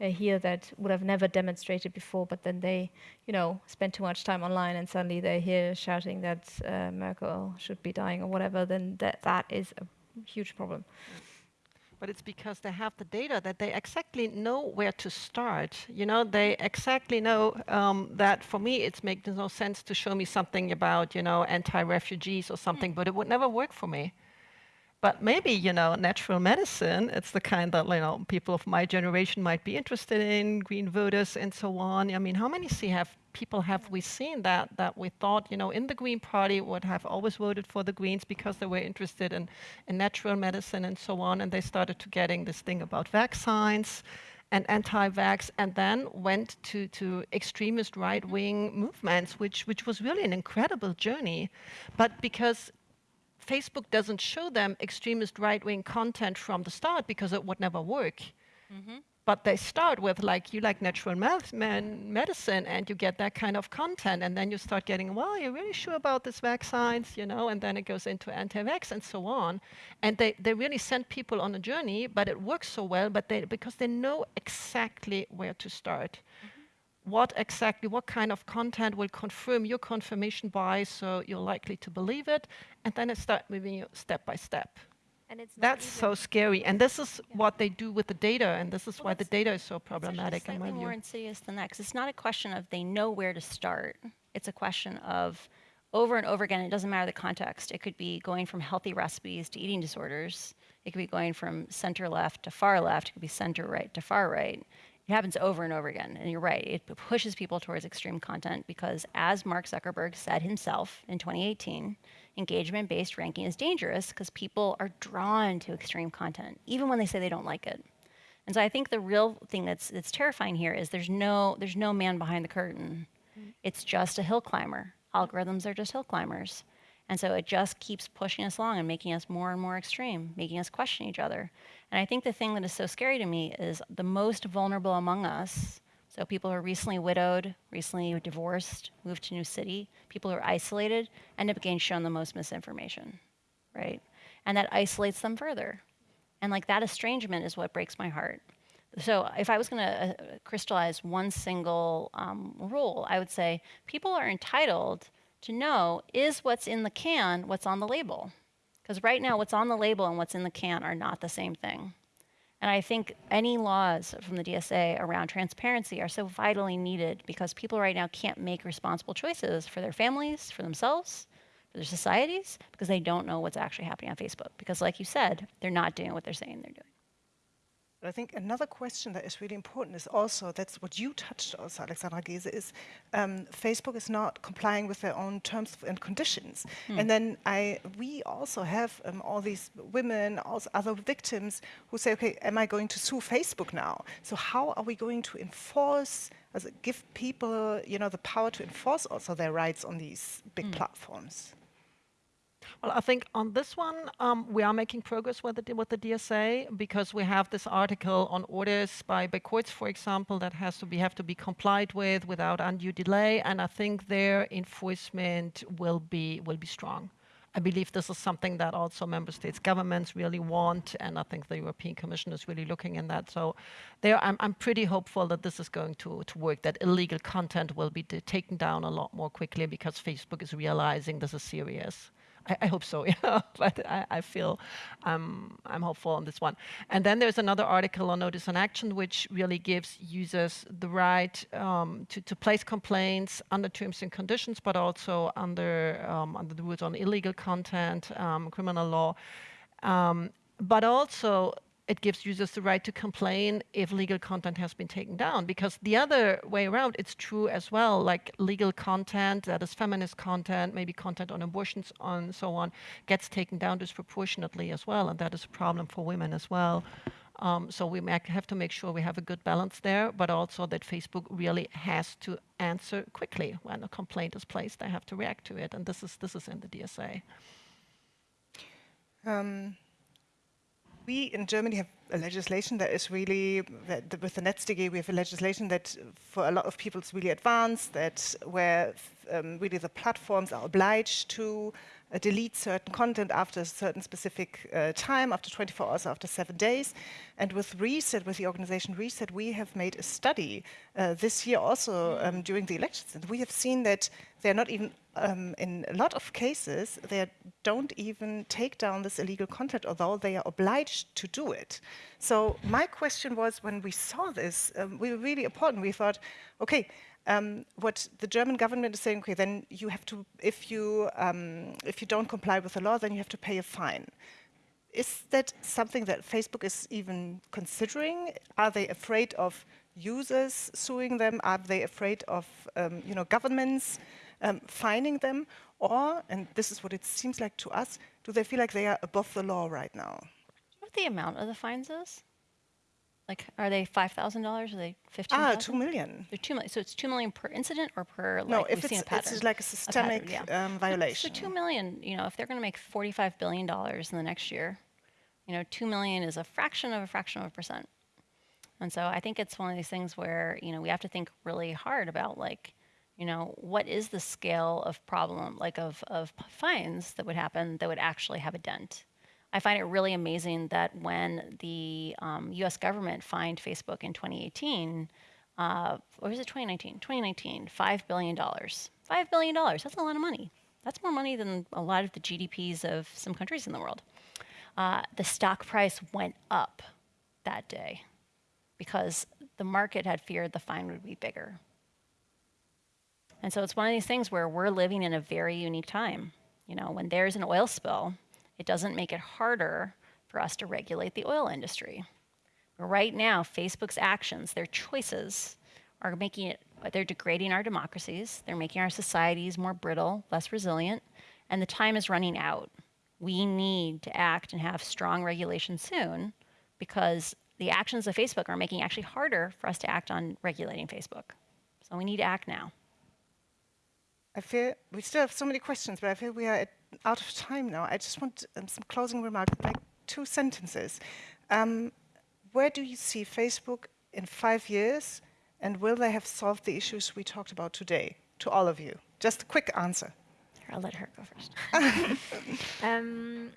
uh, here that would have never demonstrated before, but then they, you know, spend too much time online, and suddenly they're here shouting that uh, Merkel should be dying or whatever, then that that is a huge problem. But it's because they have the data that they exactly know where to start. You know, they exactly know um, that for me, it makes no sense to show me something about, you know, anti-refugees or something, mm. but it would never work for me. But maybe, you know, natural medicine, it's the kind that, you know, people of my generation might be interested in, green voters and so on. I mean, how many see have people have we seen that that we thought, you know, in the Green Party would have always voted for the Greens because they were interested in, in natural medicine and so on, and they started to getting this thing about vaccines and anti-vax, and then went to, to extremist right-wing movements, which, which was really an incredible journey. But because Facebook doesn't show them extremist right-wing content from the start because it would never work. Mm -hmm. But they start with like, you like natural medicine and you get that kind of content and then you start getting, well, you're really sure about this vaccines, you know, and then it goes into anti-vax and so on. And they, they really send people on a journey, but it works so well but they, because they know exactly where to start. Mm -hmm what exactly, what kind of content will confirm your confirmation bias so you're likely to believe it, and then it starts moving you step by step. And it's That's so scary, and this is yeah. what they do with the data, and this is well, why the data is so problematic. in It's slightly more insidious than that, because it's not a question of they know where to start. It's a question of over and over again, it doesn't matter the context. It could be going from healthy recipes to eating disorders. It could be going from center left to far left. It could be center right to far right. It happens over and over again. And you're right, it pushes people towards extreme content because, as Mark Zuckerberg said himself in 2018, engagement based ranking is dangerous because people are drawn to extreme content, even when they say they don't like it. And so I think the real thing that's, that's terrifying here is there's no, there's no man behind the curtain. Mm. It's just a hill climber. Algorithms are just hill climbers. And so it just keeps pushing us along and making us more and more extreme, making us question each other. And I think the thing that is so scary to me is the most vulnerable among us, so people who are recently widowed, recently divorced, moved to new city, people who are isolated, end up getting shown the most misinformation, right? And that isolates them further. And like that estrangement is what breaks my heart. So if I was going to uh, crystallize one single um, rule, I would say people are entitled to know is what's in the can what's on the label. Because right now, what's on the label and what's in the can are not the same thing. And I think any laws from the DSA around transparency are so vitally needed because people right now can't make responsible choices for their families, for themselves, for their societies, because they don't know what's actually happening on Facebook. Because, like you said, they're not doing what they're saying they're doing. I think another question that is really important is also, that's what you touched also, Alexandra Geese, is um, Facebook is not complying with their own terms and conditions. Hmm. And then I, we also have um, all these women, also other victims who say, okay, am I going to sue Facebook now? So how are we going to enforce, give people, you know, the power to enforce also their rights on these big hmm. platforms? Well, I think on this one, um, we are making progress with the, with the DSA because we have this article on orders by, by courts, for example, that has to be have to be complied with without undue delay, and I think their enforcement will be will be strong. I believe this is something that also member states governments really want, and I think the European Commission is really looking in that. So there, I'm, I'm pretty hopeful that this is going to, to work, that illegal content will be taken down a lot more quickly because Facebook is realizing this is serious. I, I hope so, yeah. but I, I feel um, I'm hopeful on this one. And then there's another article on notice and action, which really gives users the right um, to, to place complaints under terms and conditions, but also under, um, under the rules on illegal content, um, criminal law. Um, but also it gives users the right to complain if legal content has been taken down. Because the other way around, it's true as well, like legal content, that is feminist content, maybe content on abortions and so on, gets taken down disproportionately as well, and that is a problem for women as well. Um, so we have to make sure we have a good balance there, but also that Facebook really has to answer quickly when a complaint is placed. They have to react to it, and this is this is in the DSA. Um, we in Germany have a legislation that is really, that with the NetzDG, we have a legislation that for a lot of people is really advanced, that where um, really the platforms are obliged to uh, delete certain content after a certain specific uh, time, after 24 hours, after seven days. And with Reset, with the organization Reset, we have made a study uh, this year also um, during the elections. And we have seen that they're not even, um, in a lot of cases, they don't even take down this illegal content, although they are obliged to do it. So my question was, when we saw this, um, we were really important. We thought, okay, um, what the German government is saying, okay, then you have to, if you, um, if you don't comply with the law, then you have to pay a fine. Is that something that Facebook is even considering? Are they afraid of users suing them? Are they afraid of, um, you know, governments um, fining them? Or, and this is what it seems like to us, do they feel like they are above the law right now? What the amount of the fines is? Like, are they five thousand dollars? Are they fifteen? Ah, two million. They're two million. So it's two million per incident or per like no, if it's, a pattern. it's like a pattern, systemic yeah. um, violation. So two million. You know, if they're going to make forty-five billion dollars in the next year, you know, two million is a fraction of a fraction of a percent. And so I think it's one of these things where you know we have to think really hard about like, you know, what is the scale of problem like of of fines that would happen that would actually have a dent. I find it really amazing that when the um, US government fined Facebook in 2018, uh, or was it 2019? 2019, $5 billion. $5 billion, that's a lot of money. That's more money than a lot of the GDPs of some countries in the world. Uh, the stock price went up that day because the market had feared the fine would be bigger. And so it's one of these things where we're living in a very unique time. You know, when there's an oil spill, it doesn't make it harder for us to regulate the oil industry. Right now, Facebook's actions, their choices, are making it, they're degrading our democracies, they're making our societies more brittle, less resilient, and the time is running out. We need to act and have strong regulation soon because the actions of Facebook are making it actually harder for us to act on regulating Facebook. So we need to act now. I feel we still have so many questions, but I feel we are at, out of time now. I just want um, some closing remarks, like two sentences. Um, where do you see Facebook in five years, and will they have solved the issues we talked about today? To all of you, just a quick answer. I'll let her go first. um,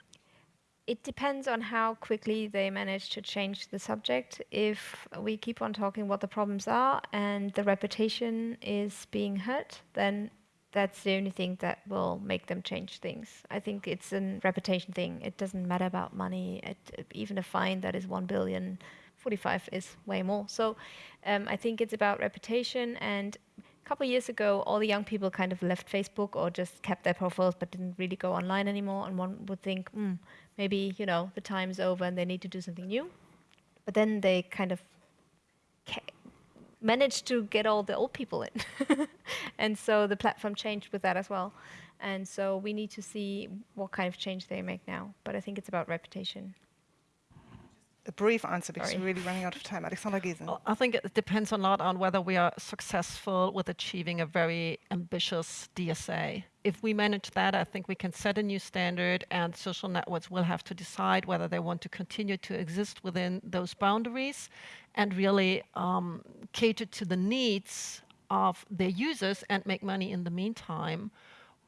it depends on how quickly they manage to change the subject. If we keep on talking what the problems are and the reputation is being hurt, then that's the only thing that will make them change things. I think it's a reputation thing. It doesn't matter about money. It, even a fine that is one billion, 45 is way more. So um, I think it's about reputation. And a couple years ago, all the young people kind of left Facebook or just kept their profiles but didn't really go online anymore. And one would think, mm, maybe you know the time's over and they need to do something new. But then they kind of managed to get all the old people in. and so the platform changed with that as well. And so we need to see what kind of change they make now. But I think it's about reputation. A brief answer because Sorry. we're really running out of time. Alexandra Giesen. Well, I think it depends a lot on whether we are successful with achieving a very ambitious DSA. If we manage that, I think we can set a new standard and social networks will have to decide whether they want to continue to exist within those boundaries and really um, cater to the needs of their users and make money in the meantime,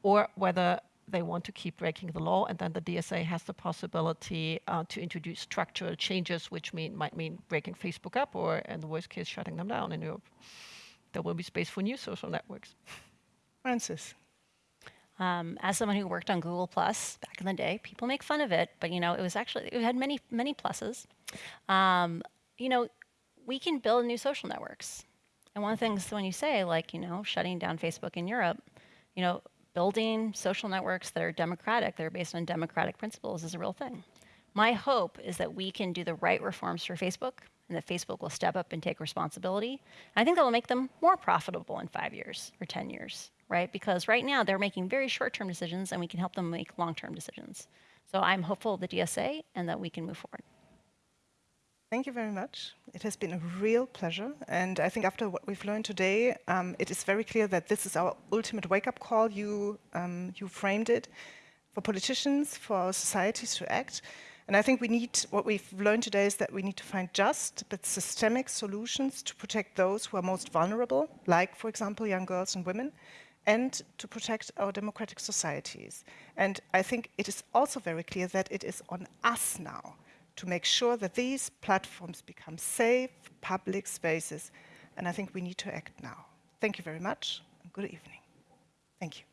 or whether they want to keep breaking the law, and then the DSA has the possibility uh, to introduce structural changes, which mean, might mean breaking Facebook up, or in the worst case, shutting them down in Europe. There will be space for new social networks. Frances. Um, as someone who worked on Google Plus back in the day, people make fun of it, but you know, it was actually it had many many pluses. Um, you know, we can build new social networks. And one of the things when you say like, you know, shutting down Facebook in Europe, you know, building social networks that are democratic, that are based on democratic principles is a real thing. My hope is that we can do the right reforms for Facebook and that Facebook will step up and take responsibility. I think that will make them more profitable in five years or 10 years, right? Because right now they're making very short-term decisions and we can help them make long-term decisions. So I'm hopeful of the DSA and that we can move forward. Thank you very much. It has been a real pleasure. And I think after what we've learned today, um, it is very clear that this is our ultimate wake-up call. You, um, you framed it for politicians, for our societies to act. And I think we need, what we've learned today is that we need to find just but systemic solutions to protect those who are most vulnerable, like, for example, young girls and women, and to protect our democratic societies. And I think it is also very clear that it is on us now to make sure that these platforms become safe public spaces. And I think we need to act now. Thank you very much and good evening. Thank you.